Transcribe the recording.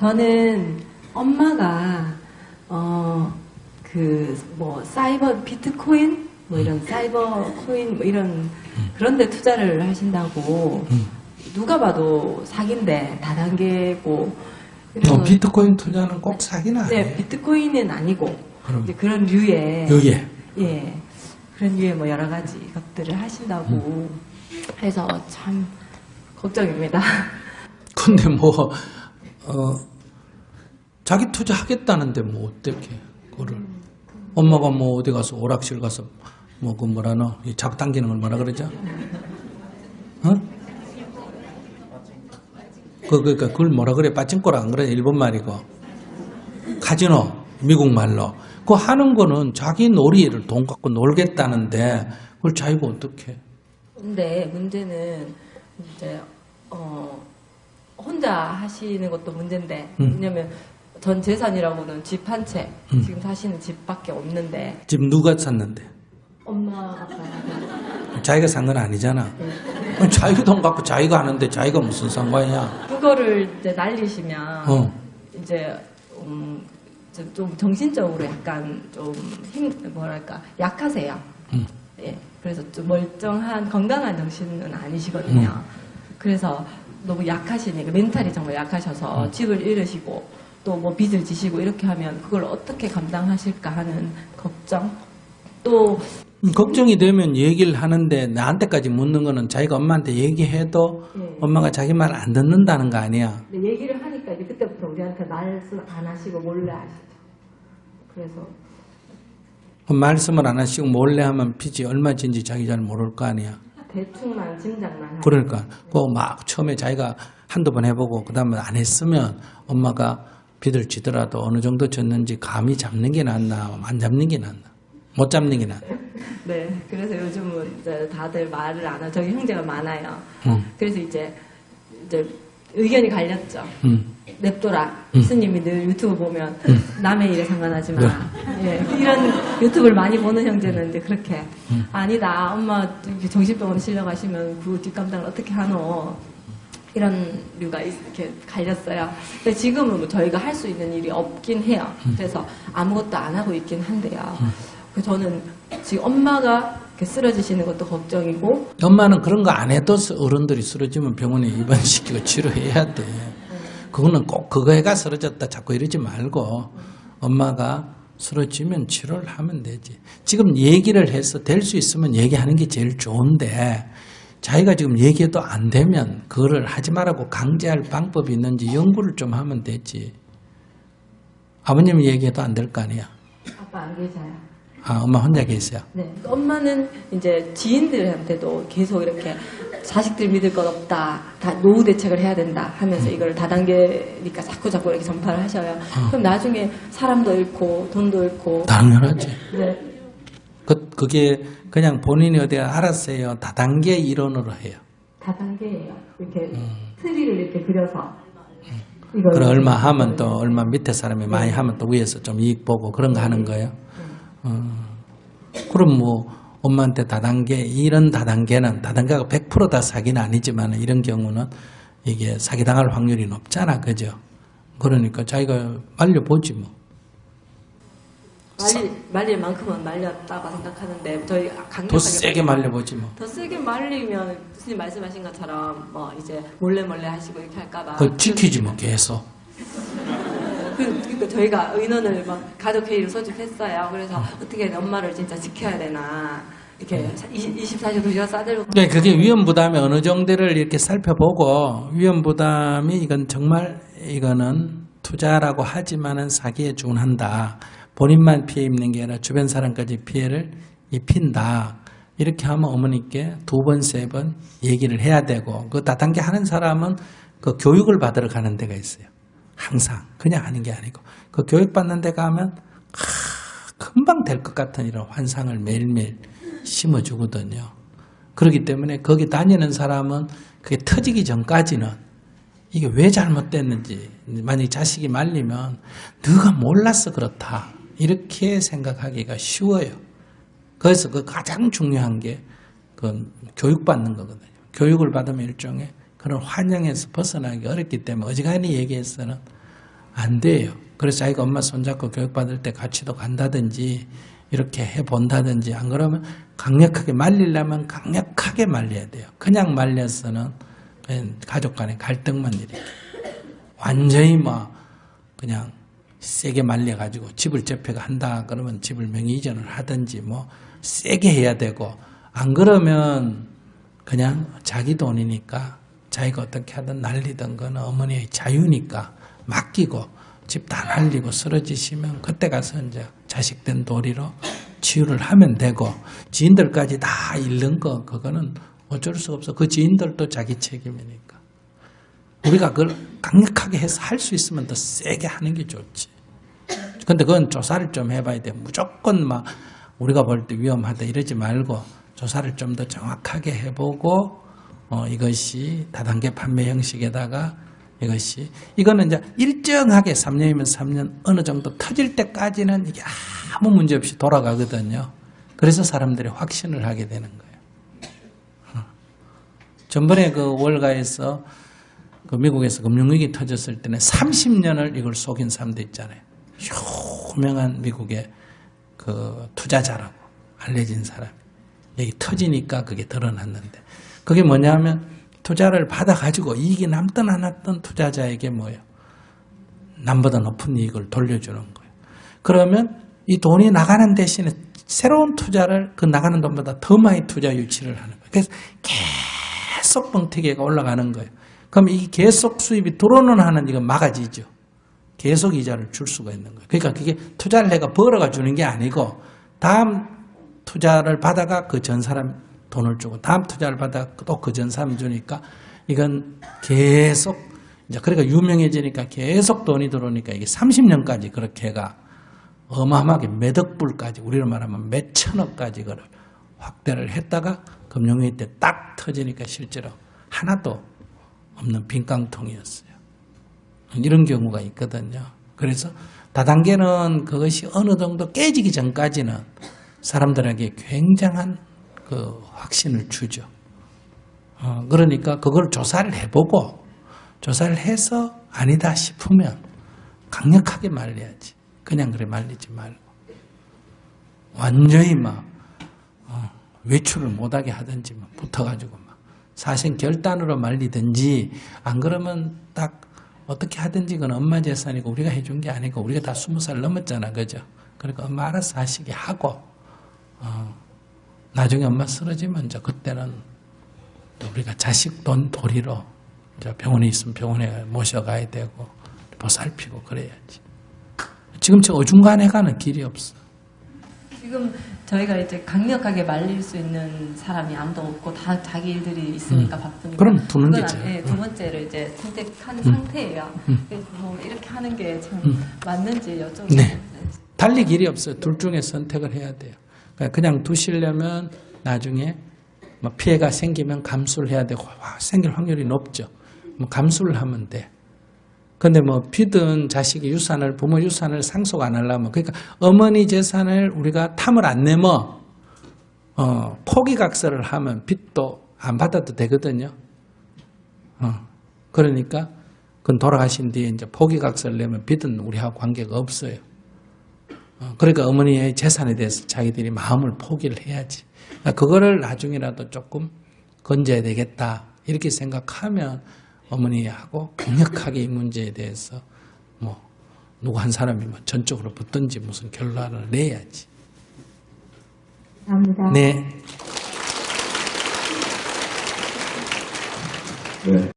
저는 엄마가 어 그 뭐 사이버 비트코인 뭐 이런 사이버 코인 뭐 이런 그런데 투자를 하신다고 누가 봐도 사기인데 다단계고 어, 비트코인 투자는 꼭 사기는 네 아니에요. 비트코인은 아니고 그럼. 이제 그런 류의 여기에. 예 그런 류의 뭐 여러 가지 것들을 하신다고 해서 참 걱정입니다. 근데 뭐, 어, 자기 투자하겠다는데 뭐 어떻게, 그거를. 엄마가 뭐 어디 가서 오락실 가서 뭐 그 뭐라노, 이 잡당기는 걸 뭐라 그러죠? 어? 그, 그, 그, 그걸 뭐라 그래? 빠찡꼬라 안 그래? 일본 말이고. 카지노, 미국 말로. 그거 하는 거는 자기 놀이를 돈 갖고 놀겠다는데 그걸 자기가 어떻게 근데 문제는 이제 어 혼자 하시는 것도 문제인데 음. 왜냐면 전 재산이라고는 집 한 채 음. 지금 사시는 집밖에 없는데 집 누가 샀는데? 엄마 아빠 자기가 산 건 아니잖아. 자기 돈 갖고 자기가 하는데 자기가 무슨 상관이야? 그거를 이제 날리시면 어. 이제 음, 좀 정신적으로 약간 좀 힘 뭐랄까 약하세요. 음. 예. 그래서 좀 멀쩡한 건강한 정신은 아니시거든요. 음. 그래서 너무 약하시니까 멘탈이 정말 약하셔서 음. 집을 잃으시고 또 뭐 빚을 지시고 이렇게 하면 그걸 어떻게 감당하실까 하는 걱정 또 음, 걱정이 되면 얘기를 하는데 나한테까지 묻는 거는 자기가 엄마한테 얘기해도 예. 엄마가 자기 말 안 듣는다는 거 아니야. 근데 얘기를 하니까 이제 그때부터 우리한테 말씀 안 하시고 몰래 하시죠. 그래서 그 말씀을 안 하시고 몰래 하면 빚이 얼마인지 자기 잘 모를 거 아니야. 대충만 짐작만 그러니까 그막 처음에 자기가 한두 번 해보고 그 다음에 안 했으면 엄마가 빚을 지더라도 어느 정도 졌는지 감이 잡는 게 낫나 안 잡는 게 낫나 못 잡는 게 낫나. 네, 그래서 요즘은 이제 다들 말을 안 하고 저기 형제가 많아요. 응. 그래서 이제 이제 의견이 갈렸죠. 응. 냅둬라. 음. 스님이 늘 유튜브 보면 남의 일에 상관하지 마. 예, 이런 유튜브를 많이 보는 형제는 이제 그렇게 아니다. 엄마 정신병원에 실려가시면 그 뒷감당을 어떻게 하노? 이런 류가 있- 이렇게 갈렸어요. 근데 지금은 뭐 저희가 할 수 있는 일이 없긴 해요. 그래서 아무것도 안 하고 있긴 한데요. 그래서 저는 지금 엄마가 쓰러지시는 것도 걱정이고 엄마는 그런 거 안 해도 어른들이 쓰러지면 병원에 입원시키고 치료해야 돼. 그거는 꼭 그거 해가 쓰러졌다 자꾸 이러지 말고 엄마가 쓰러지면 치료를 하면 되지. 지금 얘기를 해서 될 수 있으면 얘기하는 게 제일 좋은데 자기가 지금 얘기해도 안 되면 그거를 하지 말라고 강제할 방법이 있는지 연구를 좀 하면 되지. 아버님이 얘기해도 안 될 거 아니야. 아빠 안 계셔요. 아, 엄마 혼자 계세요. 네. 엄마는 이제 지인들한테도 계속 이렇게 자식들 믿을 것 없다. 다 노후 대책을 해야 된다 하면서 이걸 다단계니까 자꾸 자꾸 이렇게 전파를 하셔요. 그럼 나중에 사람도 잃고 돈도 잃고 당연하지. 네. 그, 그게 그냥 본인이 어디 알았어요. 다단계 이론으로 해요. 다단계예요. 이렇게 트리를 이렇게 그려서 이걸 그럼 얼마 하면 또 얼마 밑에 사람이 많이 하면 또 위에서 좀 이익 보고 그런 거 하는 거예요. 어. 그럼 뭐 엄마한테 다단계 이런 다단계는 다단계가 100%다 사기는 아니지만 이런 경우는 이게 사기당할 확률이 높잖아, 그죠? 그러니까 자기가 말려보지 뭐. 말릴, 말릴 만큼은 말렸다고 생각하는데 저희 더 강력하게 세게 말려보지 뭐. 더 세게 말리면 교수님 말씀하신 것처럼 뭐 이제 몰래 몰래 하시고 이렇게 할까봐 그걸 지키지 뭐 계속. 그, 그러니까 저희가 의논을 막 가족 회의를 소집했어요. 그래서 어떻게 엄마를 진짜 지켜야 되나 이렇게 24시간 2시간 싸들고 네, 그게 위험 부담이 어느 정도를 이렇게 살펴보고 위험 부담이 이건 정말 이거는 투자라고 하지만은 사기에 준한다. 본인만 피해 입는 게 아니라 주변 사람까지 피해를 입힌다. 이렇게 하면 어머니께 두 번, 세 번 얘기를 해야 되고 그 다단계 하는 사람은 그 교육을 받으러 가는 데가 있어요. 항상 그냥 하는 게 아니고 그 교육 받는 데 가면 하, 금방 될 것 같은 이런 환상을 매일매일 심어주거든요. 그렇기 때문에 거기 다니는 사람은 그게 터지기 전까지는 이게 왜 잘못됐는지 만약에 자식이 말리면 네가 몰라서 그렇다 이렇게 생각하기가 쉬워요. 그래서 그 가장 중요한 게 그 교육받는 거거든요. 교육을 받으면 일종의 그런 환영에서 벗어나기 어렵기 때문에 어지간히 얘기해서는 안 돼요. 그래서 자기가 엄마 손잡고 교육받을 때 같이도 간다든지 이렇게 해본다든지 안 그러면 강력하게 말리려면 강력하게 말려야 돼요. 그냥 말려서는 가족 간의 갈등만 일으켜. 완전히 뭐 그냥 세게 말려가지고 집을 접해가 한다 그러면 집을 명의 이전을 하든지 뭐 세게 해야 되고 안 그러면 그냥 자기 돈이니까 자기가 어떻게 하든 날리던 거는 어머니의 자유니까 맡기고 집 다 날리고 쓰러지시면 그때 가서 이제 자식된 도리로 치유를 하면 되고 지인들까지 다 잃는 거 그거는 어쩔 수 없어 그 지인들도 자기 책임이니까 우리가 그걸 강력하게 해서 할 수 있으면 더 세게 하는 게 좋지. 근데 그건 조사를 좀 해봐야 돼. 무조건 막 우리가 볼 때 위험하다 이러지 말고 조사를 좀 더 정확하게 해보고 어, 이것이 다단계 판매 형식에다가 이것이 이거는 이제 일정하게 3년이면 3년 어느 정도 터질 때까지는 이게 아무 문제 없이 돌아가거든요. 그래서 사람들이 확신을 하게 되는 거예요. 어. 전번에 그 월가에서 그 미국에서 금융위기 터졌을 때는 30년을 이걸 속인 사람도 있잖아요. 유명한 미국의 그 투자자라고 알려진 사람. 여기 터지니까 그게 드러났는데. 그게 뭐냐면 투자를 받아가지고 이익이 남든 안 남든 투자자에게 뭐예요? 남보다 높은 이익을 돌려주는 거예요. 그러면 이 돈이 나가는 대신에 새로운 투자를 그 나가는 돈보다 더 많이 투자 유치를 하는 거예요. 그래서 계속 뻥튀기가 올라가는 거예요. 그럼 이 계속 수입이 들어오는 한은 이거 막아지죠. 계속 이자를 줄 수가 있는 거예요. 그러니까 그게 투자를 내가 벌어가 주는 게 아니고 다음 투자를 받아가 그 전 사람 돈을 주고 다음 투자를 받아 또 그 전 사람 주니까 이건 계속 이제 그러니까 유명해지니까 계속 돈이 들어오니까 이게 30년까지 그렇게 해가 어마어마하게 몇 억 불까지 우리로 말하면 몇 천억까지 그걸 확대를 했다가 금융위기 때 딱 터지니까 실제로 하나도 없는 빈깡통이었어요. 이런 경우가 있거든요. 그래서 다단계는 그것이 어느 정도 깨지기 전까지는 사람들에게 굉장한 그 확신을 주죠. 어, 그러니까 그걸 조사를 해보고 조사를 해서 아니다 싶으면 강력하게 말려야지. 그냥 그래 말리지 말고. 완전히 막 어, 외출을 못하게 하든지 막 붙어가지고 막 사실 결단으로 말리든지 안 그러면 딱 어떻게 하든지 그건 엄마 재산이고 우리가 해준 게 아니고 우리가 다 스무 살 넘었잖아 그죠? 그러니까 엄마 알아서 하시게 하고 어, 나중에 엄마 쓰러지면 이제 그때는 또 우리가 자식 돈 도리로 이제 병원에 있으면 병원에 모셔가야 되고 보살피고 그래야지. 지금 저 어중간해 가는 길이 없어. 지금 저희가 이제 강력하게 말릴 수 있는 사람이 아무도 없고 다 자기 일들이 있으니까 바쁘니까. 그럼 그건 게죠. 안- 예, 두 번째를 이제 선택한 상태예요. 그래서 뭐 이렇게 하는 게참 맞는지 여쭤보고. 네. 달리 길이 없어요. 둘 중에 선택을 해야 돼요. 그러니까 그냥 두시려면 나중에 뭐 피해가 생기면 감수를 해야 되고 와, 생길 확률이 높죠. 뭐 감수를 하면 돼. 근데 뭐 피든 자식이 유산을 부모 유산을 상속 안 하려면 그러니까 어머니 재산을 우리가 탐을 안 내면 어, 포기각서를 하면 빚도 안 받아도 되거든요. 어, 그러니까 그건 돌아가신 뒤에 이제 포기각서를 내면 빚은 우리하고 관계가 없어요. 어, 그러니까 어머니의 재산에 대해서 자기들이 마음을 포기를 해야지. 그러니까 그거를 나중에라도 조금 건져야 되겠다. 이렇게 생각하면 어머니하고 강력하게 이 문제에 대해서 뭐 누구 한 사람이 뭐 전적으로 붙든지 무슨 결론을 내야지. 감사합니다. 네. 네.